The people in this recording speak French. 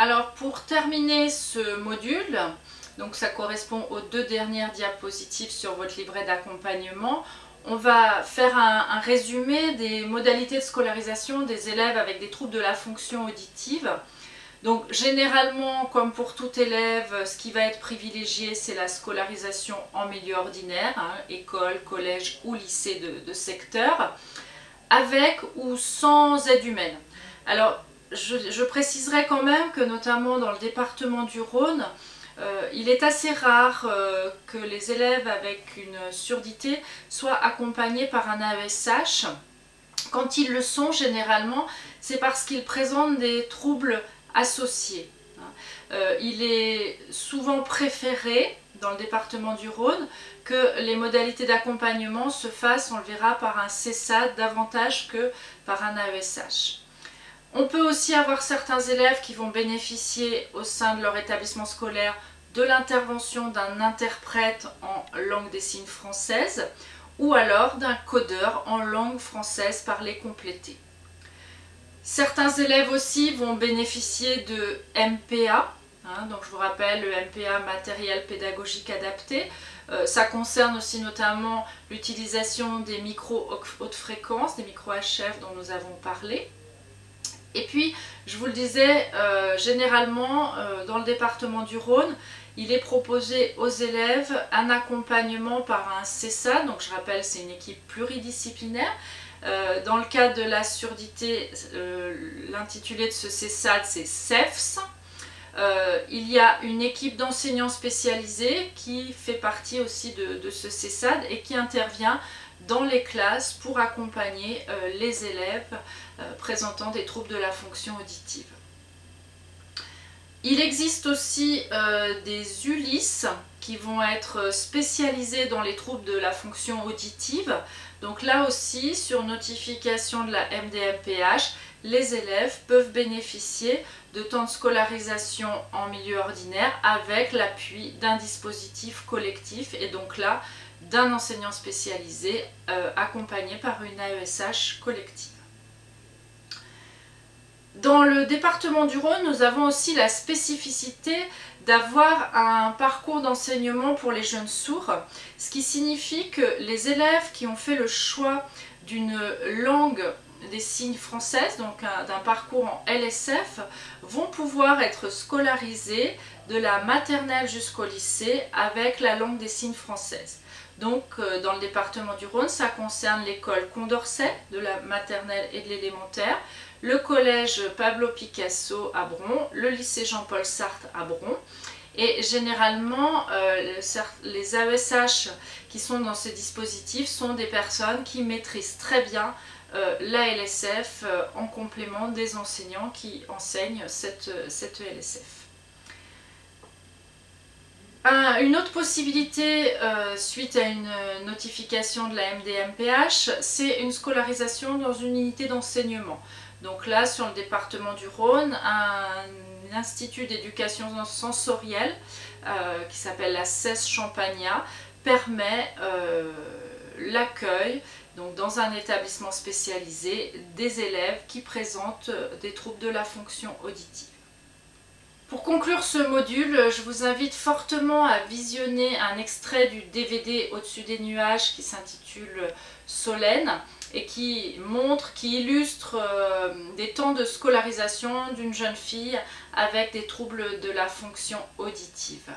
Alors pour terminer ce module, donc ça correspond aux deux dernières diapositives sur votre livret d'accompagnement, on va faire un, résumé des modalités de scolarisation des élèves avec des troubles de la fonction auditive. Donc généralement, comme pour tout élève, ce qui va être privilégié, c'est la scolarisation en milieu ordinaire, hein, école, collège ou lycée de, secteur, avec ou sans aide humaine. Alors, je, préciserai quand même que notamment dans le département du Rhône, euh, il est assez rare euh, que les élèves avec une surdité soient accompagnés par un AESH. Quand ils le sont, généralement, c'est parce qu'ils présentent des troubles associés. Hein. Euh, il est souvent préféré, dans le département du Rhône, que les modalités d'accompagnement se fassent, on le verra, par un CESAD davantage que par un AESH. On peut aussi avoir certains élèves qui vont bénéficier au sein de leur établissement scolaire de l'intervention d'un interprète en langue des signes française ou alors d'un codeur en langue française parlée complétée. Certains élèves aussi vont bénéficier de MPA, hein, donc je vous rappelle le MPA matériel pédagogique adapté. Euh, ça concerne aussi notamment l'utilisation des micros haute fréquence, des micros HF dont nous avons parlé. Et puis, je vous le disais, euh, généralement, euh, dans le département du Rhône, il est proposé aux élèves un accompagnement par un CESA, donc je rappelle, c'est une équipe pluridisciplinaire. Euh, dans le cas de la surdité, l'intitulé de ce CESAD, c'est CEFS. il y a une équipe d'enseignants spécialisés qui fait partie aussi de, de ce CESAD et qui intervient dans les classes pour accompagner euh, les élèves euh, présentant des troubles de la fonction auditive. Il existe aussi euh, des ULIS qui vont être spécialisés dans les troubles de la fonction auditive. Donc là aussi, sur notification de la MDMPH, les élèves peuvent bénéficier de temps de scolarisation en milieu ordinaire avec l'appui d'un dispositif collectif. Et donc là, d'un enseignant spécialisé euh, accompagné par une AESH collective. Dans le département du Rhône, nous avons aussi la spécificité d'avoir un parcours d'enseignement pour les jeunes sourds, ce qui signifie que les élèves qui ont fait le choix d'une langue des signes française, donc d'un parcours en LSF, vont pouvoir être scolarisés de la maternelle jusqu'au lycée avec la langue des signes française. Donc euh, dans le département du Rhône, ça concerne l'école Condorcet de la maternelle et de l'élémentaire, le collège Pablo Picasso à Bron, le lycée Jean-Paul Sartre à Bron. Et généralement, euh, les AESH qui sont dans ce dispositif sont des personnes qui maîtrisent très bien euh, la LSF en complément des enseignants qui enseignent cette, cette ELSF une autre possibilité euh, suite à une notification de la MDMPH, c'est une scolarisation dans une unité d'enseignement. Donc là, sur le département du Rhône, un institut d'éducation sensorielle euh, qui s'appelle la CES Champagnat permet euh, l'accueil dans un établissement spécialisé des élèves qui présentent des troubles de la fonction auditive. Pour conclure ce module, je vous invite fortement à visionner un extrait du DVD Au-dessus des nuages qui s'intitule Solène et qui montre, qui illustre euh, des temps de scolarisation d'une jeune fille avec des troubles de la fonction auditive.